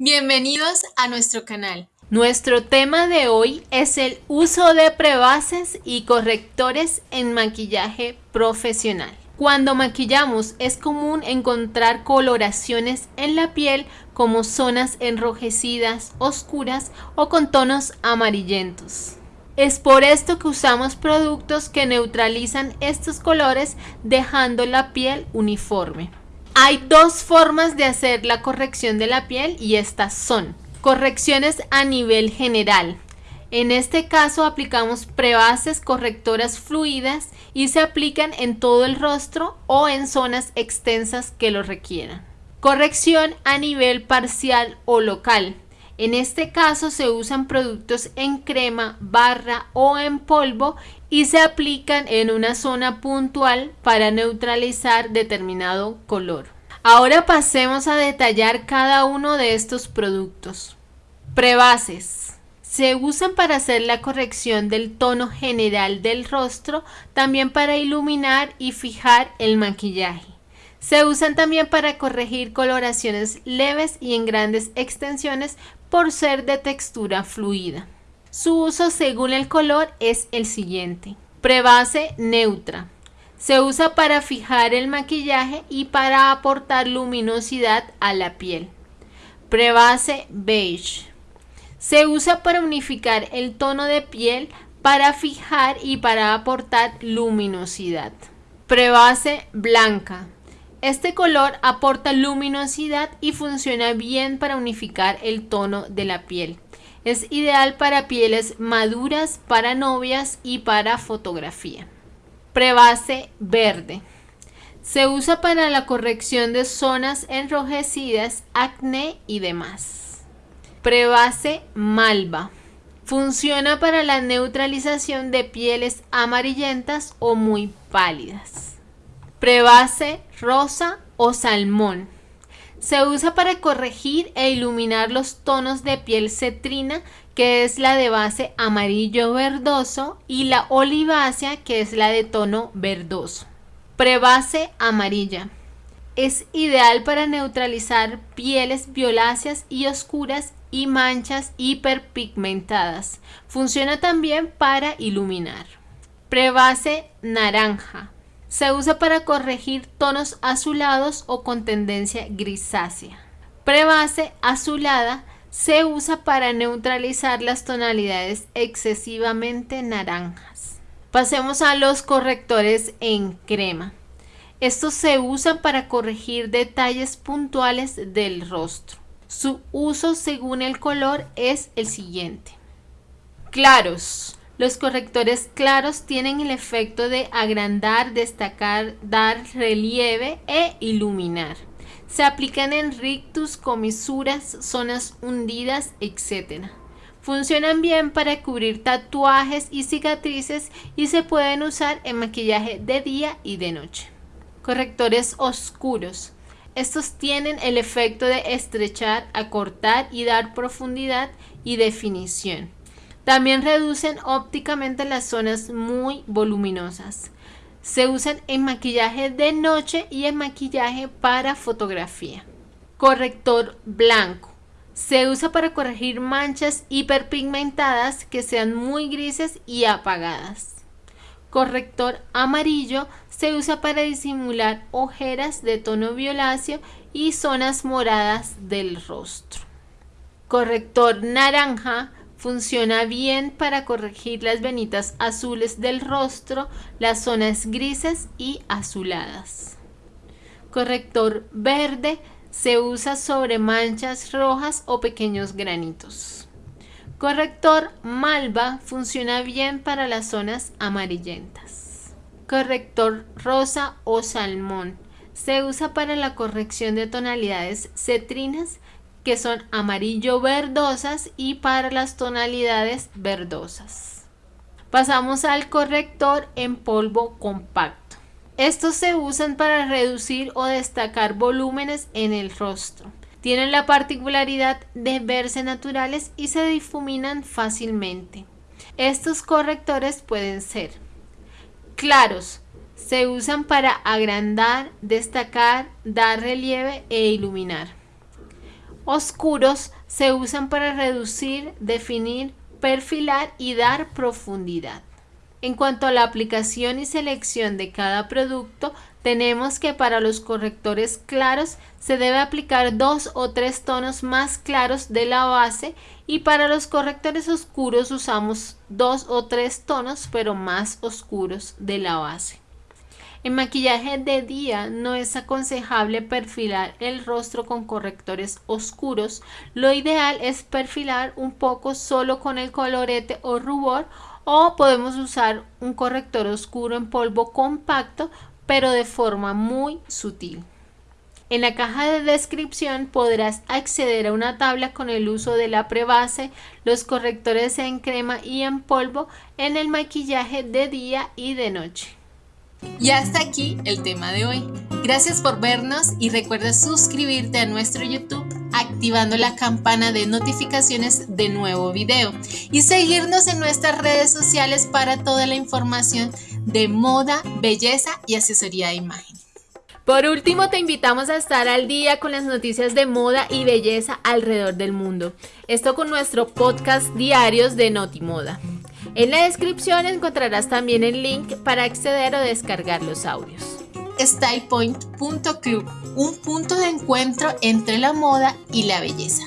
Bienvenidos a nuestro canal. Nuestro tema de hoy es el uso de prebases y correctores en maquillaje profesional. Cuando maquillamos es común encontrar coloraciones en la piel como zonas enrojecidas, oscuras o con tonos amarillentos. Es por esto que usamos productos que neutralizan estos colores dejando la piel uniforme. Hay dos formas de hacer la corrección de la piel y estas son correcciones a nivel general. En este caso aplicamos prebases correctoras fluidas y se aplican en todo el rostro o en zonas extensas que lo requieran. Corrección a nivel parcial o local. En este caso se usan productos en crema, barra o en polvo y se aplican en una zona puntual para neutralizar determinado color. Ahora pasemos a detallar cada uno de estos productos. Prebases. Se usan para hacer la corrección del tono general del rostro, también para iluminar y fijar el maquillaje. Se usan también para corregir coloraciones leves y en grandes extensiones por ser de textura fluida. Su uso según el color es el siguiente. Prebase neutra. Se usa para fijar el maquillaje y para aportar luminosidad a la piel. Prebase beige. Se usa para unificar el tono de piel, para fijar y para aportar luminosidad. Prebase blanca. Este color aporta luminosidad y funciona bien para unificar el tono de la piel. Es ideal para pieles maduras, para novias y para fotografía. Prebase verde. Se usa para la corrección de zonas enrojecidas, acné y demás. Prebase malva. Funciona para la neutralización de pieles amarillentas o muy pálidas prebase rosa o salmón. Se usa para corregir e iluminar los tonos de piel cetrina, que es la de base amarillo verdoso, y la olivácea, que es la de tono verdoso. Prebase amarilla. Es ideal para neutralizar pieles violáceas y oscuras y manchas hiperpigmentadas. Funciona también para iluminar. Prebase naranja. Se usa para corregir tonos azulados o con tendencia grisácea. Prebase azulada se usa para neutralizar las tonalidades excesivamente naranjas. Pasemos a los correctores en crema. Estos se usan para corregir detalles puntuales del rostro. Su uso según el color es el siguiente. Claros. Los correctores claros tienen el efecto de agrandar, destacar, dar relieve e iluminar. Se aplican en rictus, comisuras, zonas hundidas, etc. Funcionan bien para cubrir tatuajes y cicatrices y se pueden usar en maquillaje de día y de noche. Correctores oscuros. Estos tienen el efecto de estrechar, acortar y dar profundidad y definición. También reducen ópticamente las zonas muy voluminosas. Se usan en maquillaje de noche y en maquillaje para fotografía. Corrector blanco. Se usa para corregir manchas hiperpigmentadas que sean muy grises y apagadas. Corrector amarillo se usa para disimular ojeras de tono violáceo y zonas moradas del rostro. Corrector naranja Funciona bien para corregir las venitas azules del rostro, las zonas grises y azuladas. Corrector verde se usa sobre manchas rojas o pequeños granitos. Corrector malva funciona bien para las zonas amarillentas. Corrector rosa o salmón se usa para la corrección de tonalidades cetrinas que son amarillo verdosas y para las tonalidades verdosas. Pasamos al corrector en polvo compacto. Estos se usan para reducir o destacar volúmenes en el rostro. Tienen la particularidad de verse naturales y se difuminan fácilmente. Estos correctores pueden ser claros, se usan para agrandar, destacar, dar relieve e iluminar oscuros se usan para reducir, definir, perfilar y dar profundidad. En cuanto a la aplicación y selección de cada producto, tenemos que para los correctores claros se debe aplicar dos o tres tonos más claros de la base y para los correctores oscuros usamos dos o tres tonos pero más oscuros de la base. En maquillaje de día no es aconsejable perfilar el rostro con correctores oscuros. Lo ideal es perfilar un poco solo con el colorete o rubor o podemos usar un corrector oscuro en polvo compacto pero de forma muy sutil. En la caja de descripción podrás acceder a una tabla con el uso de la prebase, los correctores en crema y en polvo en el maquillaje de día y de noche. Y hasta aquí el tema de hoy. Gracias por vernos y recuerda suscribirte a nuestro YouTube activando la campana de notificaciones de nuevo video y seguirnos en nuestras redes sociales para toda la información de moda, belleza y asesoría de imagen. Por último, te invitamos a estar al día con las noticias de moda y belleza alrededor del mundo. Esto con nuestro podcast diarios de Notimoda. En la descripción encontrarás también el link para acceder o descargar los audios. StylePoint.club, un punto de encuentro entre la moda y la belleza.